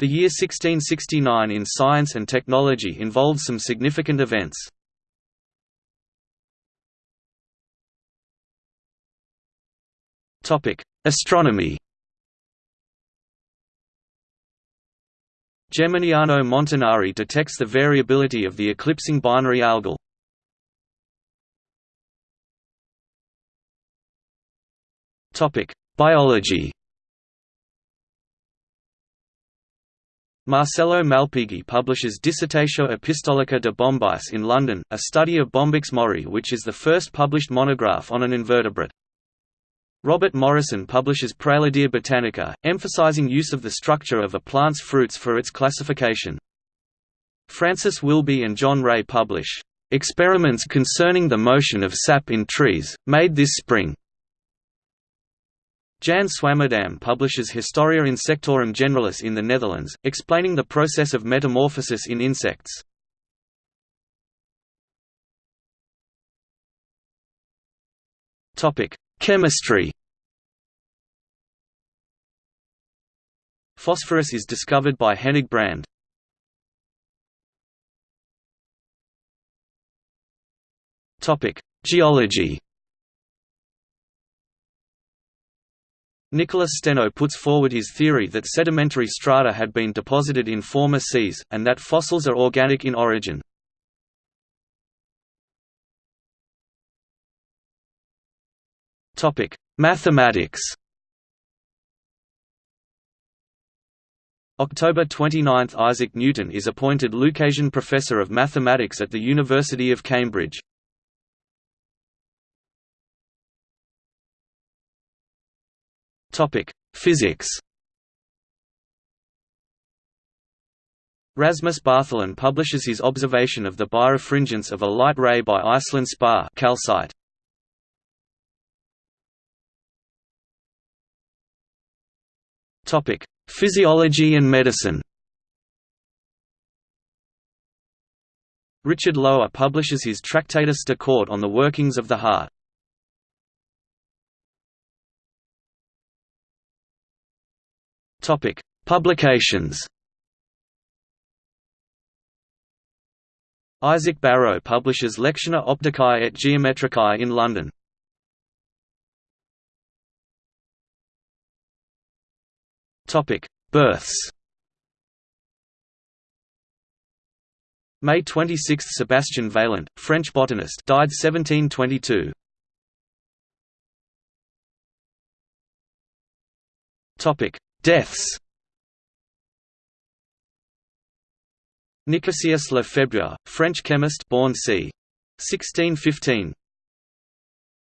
The year 1669 in science and technology involved some significant events. Astronomy Geminiano Montanari detects the variability of the eclipsing binary algol. Biology Marcello Malpighi publishes Dissertatio Epistolica de Bombyx in London, a study of Bombyx mori which is the first published monograph on an invertebrate. Robert Morison publishes Praeludia Botanica, emphasizing use of the structure of a plant's fruits for its classification. Francis Willughby and John Ray publish, "...experiments concerning the motion of sap in trees, made this spring." Jan Swammerdam publishes Historia Insectorum Generalis in the Netherlands, explaining the process of metamorphosis in insects. Chemistry Phosphorus is discovered by Hennig Brand. Geology Nicholas Steno puts forward his theory that sedimentary strata had been deposited in former seas, and that fossils are organic in origin. Mathematics October 29 – Isaac Newton is appointed Lucasian Professor of Mathematics at the University of Cambridge. Topic: Physics. Rasmus Bartholin publishes his observation of the birefringence of a light ray by Iceland spar calcite. Topic: Physiology and medicine. Richard Lower publishes his Tractatus de Corde on the workings of the heart. Topic: Publications. Isaac Barrow publishes Lectiones Opticae et Geometricae in London. Topic: Births. May 26 – Sebastian Vaillant, French botanist died 1722. Deaths Nicasius Lefebvre, French chemist born c. 1615,